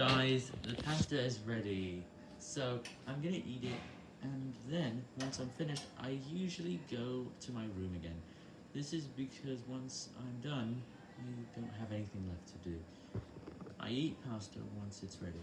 Guys, the pasta is ready, so I'm gonna eat it, and then, once I'm finished, I usually go to my room again. This is because once I'm done, I don't have anything left to do. I eat pasta once it's ready.